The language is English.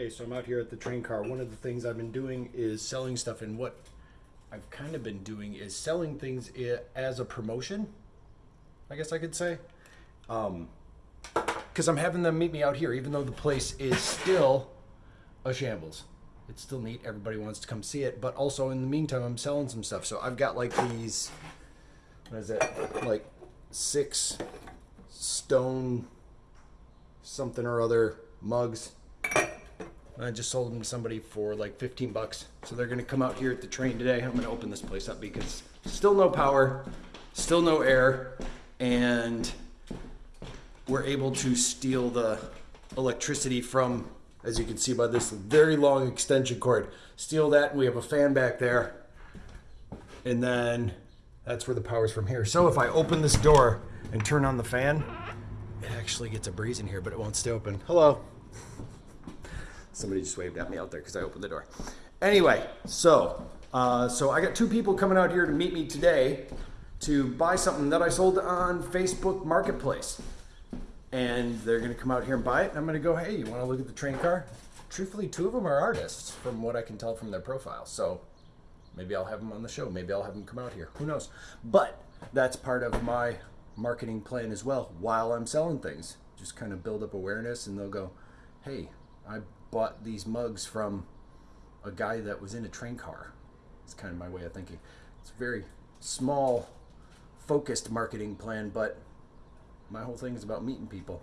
Hey, so I'm out here at the train car. One of the things I've been doing is selling stuff, and what I've kind of been doing is selling things as a promotion. I guess I could say, um, because I'm having them meet me out here, even though the place is still a shambles. It's still neat. Everybody wants to come see it, but also in the meantime, I'm selling some stuff. So I've got like these. What is it? Like six stone something or other mugs. I just sold them to somebody for like 15 bucks. So they're gonna come out here at the train today. I'm gonna open this place up because still no power, still no air, and we're able to steal the electricity from, as you can see by this very long extension cord, steal that, and we have a fan back there. And then that's where the power's from here. So if I open this door and turn on the fan, it actually gets a breeze in here, but it won't stay open. Hello. Somebody just waved at me out there because I opened the door. Anyway, so uh, so I got two people coming out here to meet me today to buy something that I sold on Facebook Marketplace, and they're to come out here and buy it. And I'm to go, hey, you want to look at the train car? Truthfully, two of them are artists, from what I can tell from their profile. So maybe I'll have them on the show. Maybe I'll have them come out here. Who knows? But that's part of my marketing plan as well. While I'm selling things, just kind of build up awareness, and they'll go, hey, I bought these mugs from a guy that was in a train car. It's kind of my way of thinking. It's a very small, focused marketing plan, but my whole thing is about meeting people.